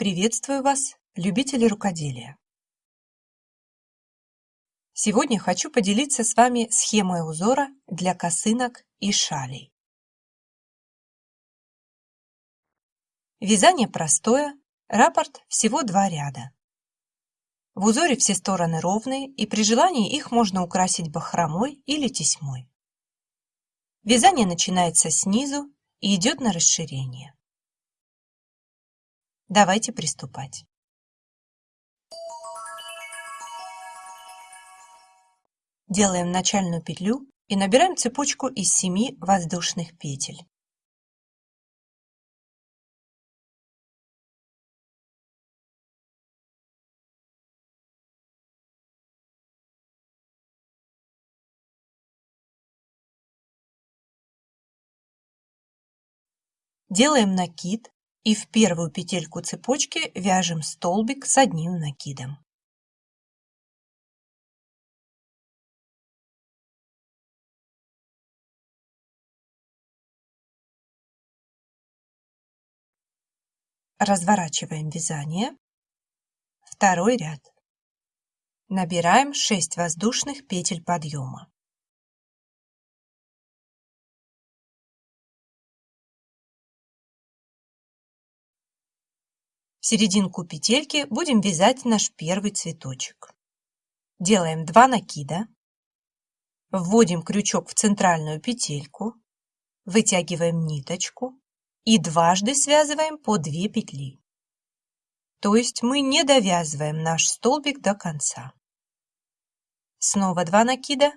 Приветствую вас, любители рукоделия! Сегодня хочу поделиться с вами схемой узора для косынок и шалей. Вязание простое, раппорт всего два ряда. В узоре все стороны ровные, и при желании их можно украсить бахромой или тесьмой. Вязание начинается снизу и идет на расширение. Давайте приступать. Делаем начальную петлю и набираем цепочку из 7 воздушных петель. Делаем накид и в первую петельку цепочки вяжем столбик с одним накидом. Разворачиваем вязание. Второй ряд. Набираем 6 воздушных петель подъема. Серединку петельки будем вязать наш первый цветочек. Делаем 2 накида, вводим крючок в центральную петельку, вытягиваем ниточку и дважды связываем по 2 петли. То есть мы не довязываем наш столбик до конца. Снова 2 накида,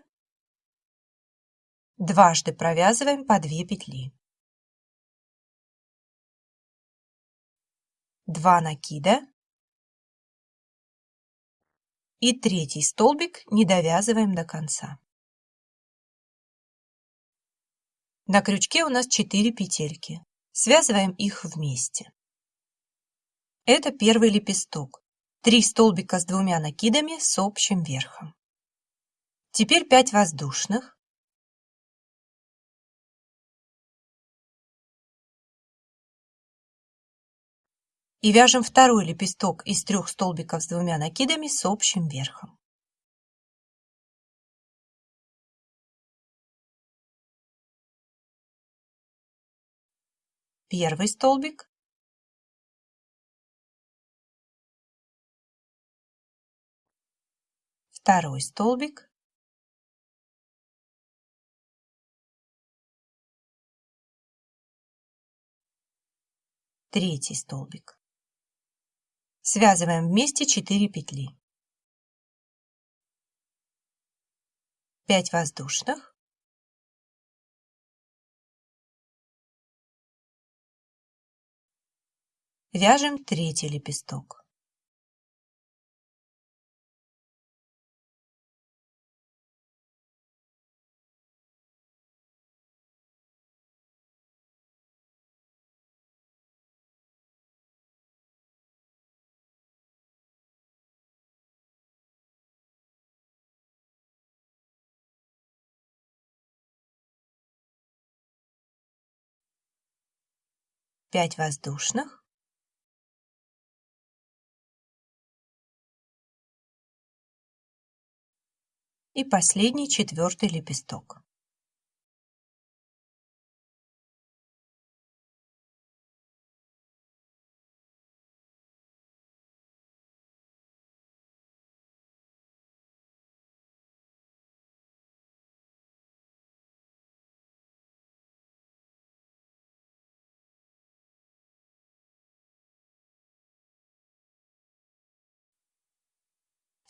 дважды провязываем по 2 петли. 2 накида и третий столбик не довязываем до конца. На крючке у нас 4 петельки. Связываем их вместе. Это первый лепесток. 3 столбика с двумя накидами с общим верхом. Теперь 5 воздушных. И вяжем второй лепесток из трех столбиков с двумя накидами с общим верхом. Первый столбик, второй столбик, третий столбик. Связываем вместе 4 петли. 5 воздушных. Вяжем третий лепесток. Пять воздушных и последний четвертый лепесток.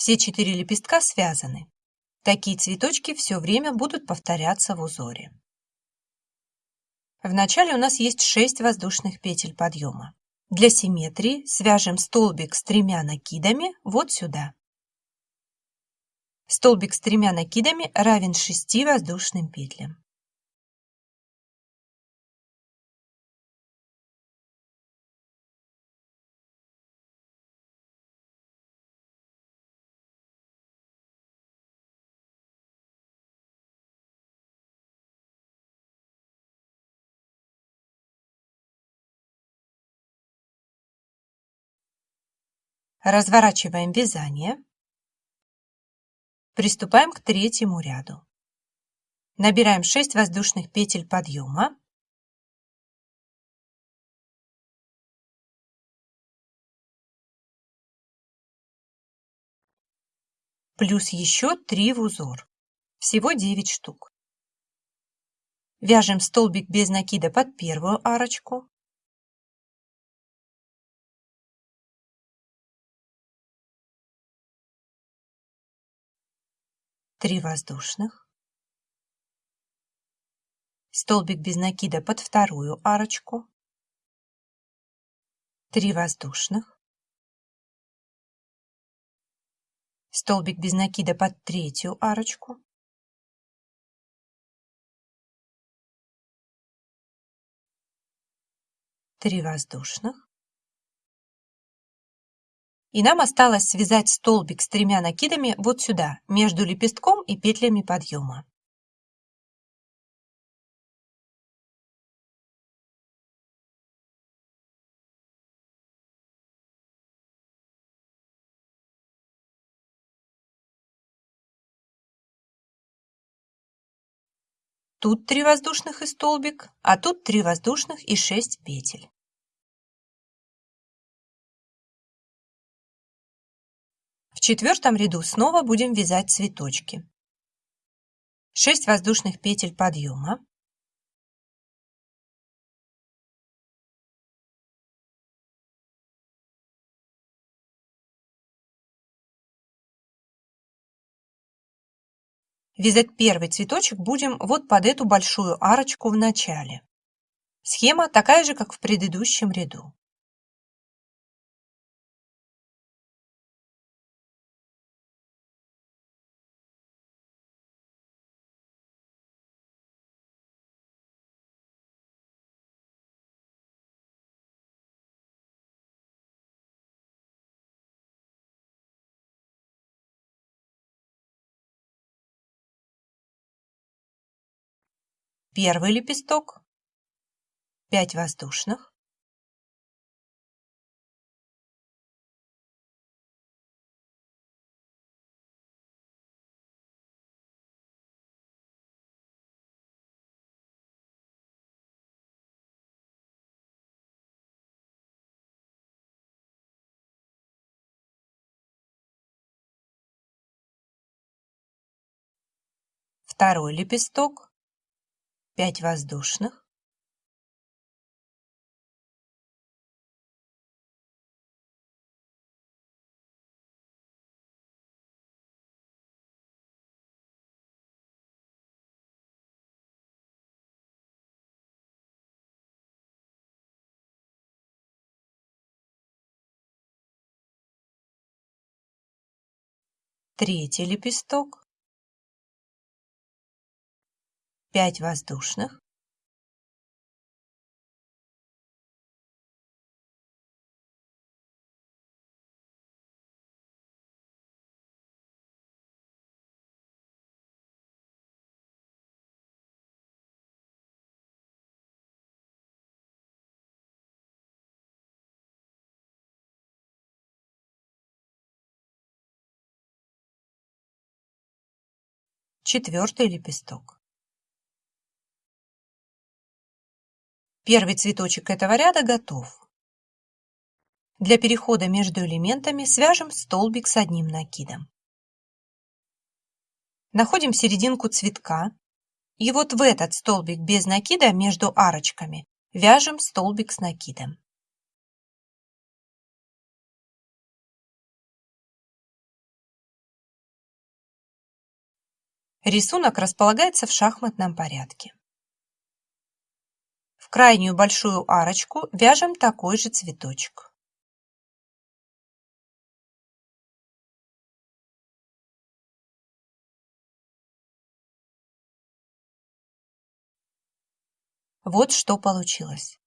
Все четыре лепестка связаны. Такие цветочки все время будут повторяться в узоре. В начале у нас есть 6 воздушных петель подъема. Для симметрии свяжем столбик с тремя накидами вот сюда. Столбик с тремя накидами равен 6 воздушным петлям. Разворачиваем вязание. Приступаем к третьему ряду. Набираем 6 воздушных петель подъема. Плюс еще 3 в узор. Всего 9 штук. Вяжем столбик без накида под первую арочку. Три воздушных. Столбик без накида под вторую арочку. Три воздушных. Столбик без накида под третью арочку. 3 воздушных. И нам осталось связать столбик с тремя накидами вот сюда, между лепестком и петлями подъема. Тут 3 воздушных и столбик, а тут 3 воздушных и 6 петель. Четвертом ряду снова будем вязать цветочки. 6 воздушных петель подъема. Вязать первый цветочек будем вот под эту большую арочку в начале. Схема такая же, как в предыдущем ряду. Первый лепесток, 5 воздушных, второй лепесток, 5 воздушных. Третий лепесток 5 воздушных четвертый лепесток. Первый цветочек этого ряда готов. Для перехода между элементами свяжем столбик с одним накидом. Находим серединку цветка и вот в этот столбик без накида между арочками вяжем столбик с накидом. Рисунок располагается в шахматном порядке крайнюю большую арочку вяжем такой же цветочек. Вот что получилось.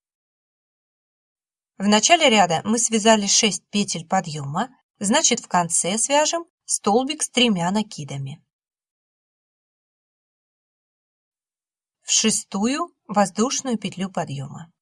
В начале ряда мы связали 6 петель подъема, значит в конце свяжем столбик с тремя накидами. в шестую воздушную петлю подъема.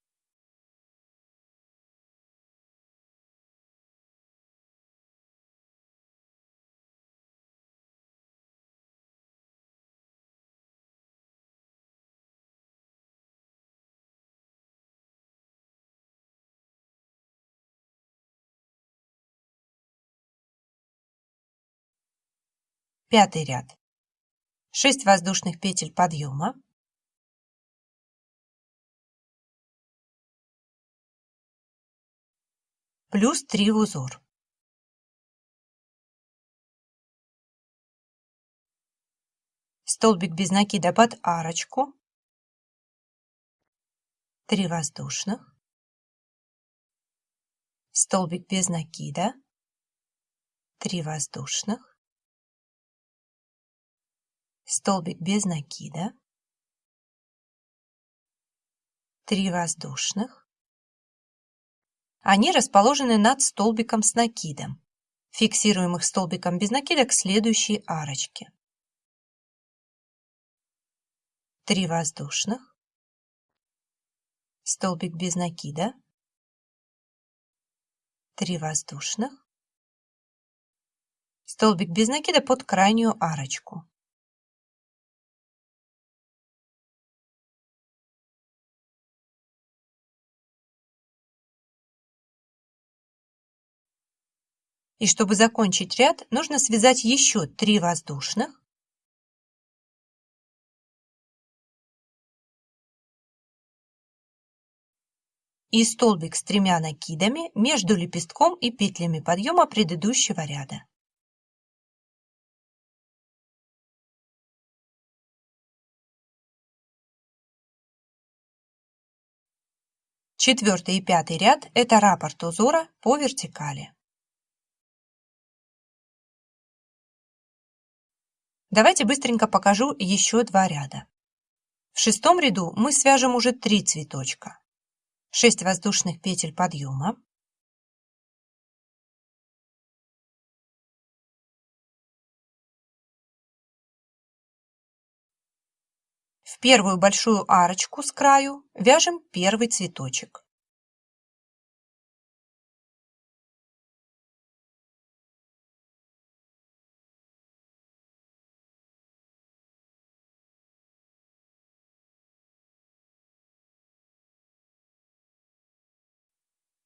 Пятый ряд. 6 воздушных петель подъема, плюс 3 в узор. Столбик без накида под арочку, 3 воздушных, столбик без накида, 3 воздушных, столбик без накида, 3 воздушных. Они расположены над столбиком с накидом. Фиксируем их столбиком без накида к следующей арочке. 3 воздушных, столбик без накида, 3 воздушных, столбик без накида под крайнюю арочку. И чтобы закончить ряд, нужно связать еще 3 воздушных и столбик с тремя накидами между лепестком и петлями подъема предыдущего ряда. Четвертый и пятый ряд – это раппорт узора по вертикали. Давайте быстренько покажу еще два ряда. В шестом ряду мы свяжем уже три цветочка. 6 воздушных петель подъема, В первую большую арочку с краю вяжем первый цветочек.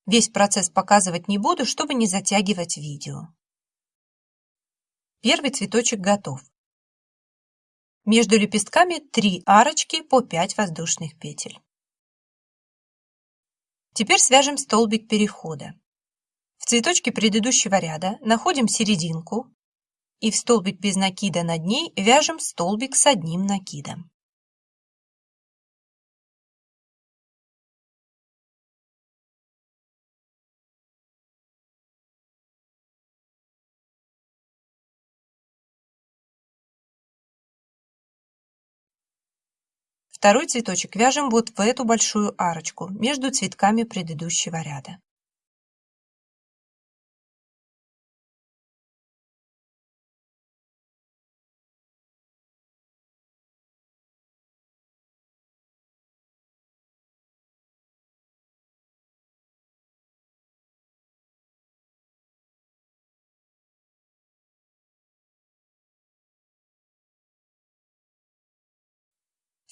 Весь процесс показывать не буду, чтобы не затягивать видео. Первый цветочек готов. Между лепестками 3 арочки по 5 воздушных петель. Теперь свяжем столбик перехода. В цветочке предыдущего ряда находим серединку и в столбик без накида над ней вяжем столбик с одним накидом. Второй цветочек вяжем вот в эту большую арочку между цветками предыдущего ряда.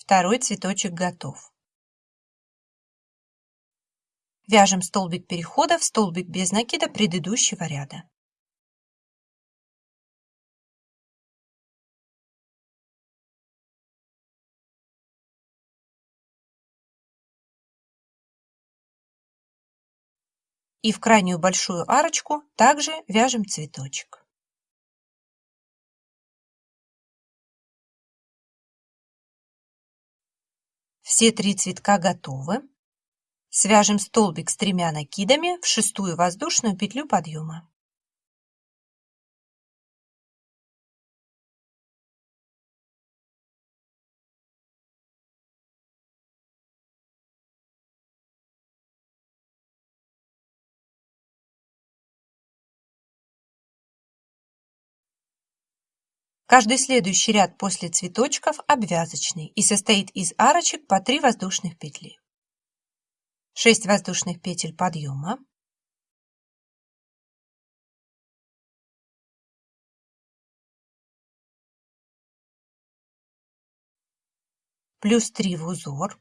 Второй цветочек готов. Вяжем столбик перехода в столбик без накида предыдущего ряда. И в крайнюю большую арочку также вяжем цветочек. Все три цветка готовы. Свяжем столбик с тремя накидами в шестую воздушную петлю подъема. Каждый следующий ряд после цветочков обвязочный и состоит из арочек по 3 воздушных петли. 6 воздушных петель подъема, плюс 3 в узор.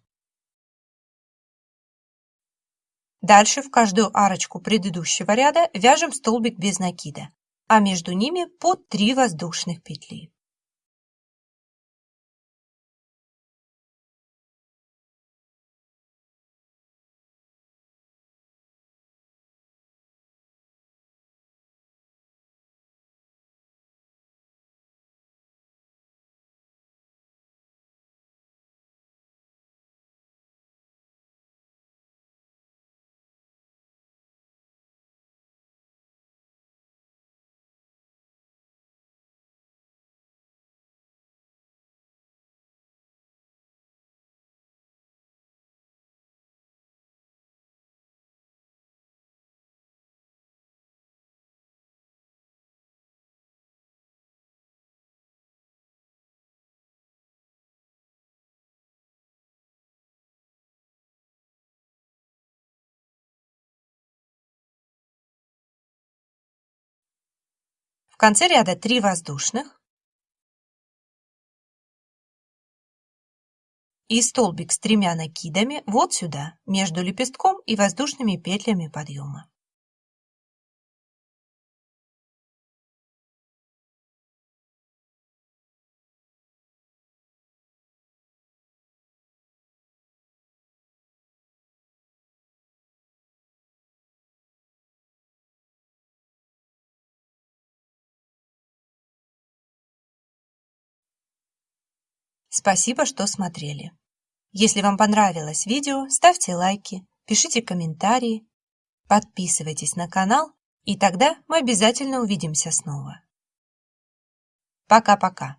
Дальше в каждую арочку предыдущего ряда вяжем столбик без накида. А между ними по 3 воздушных петли. В конце ряда 3 воздушных и столбик с тремя накидами вот сюда, между лепестком и воздушными петлями подъема. Спасибо, что смотрели. Если вам понравилось видео, ставьте лайки, пишите комментарии, подписывайтесь на канал, и тогда мы обязательно увидимся снова. Пока-пока.